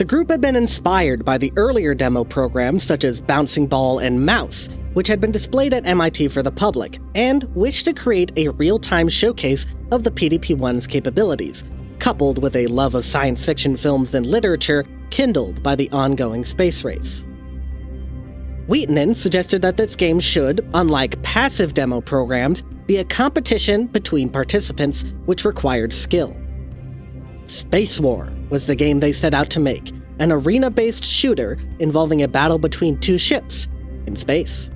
The group had been inspired by the earlier demo programs such as Bouncing Ball and Mouse, which had been displayed at MIT for the public, and wished to create a real time showcase of the PDP 1's capabilities, coupled with a love of science fiction films and literature kindled by the ongoing space race. Wiitanen suggested that this game should, unlike passive demo programs, be a competition between participants which required skill. Space War was the game they set out to make, an arena based shooter involving a battle between two ships in space.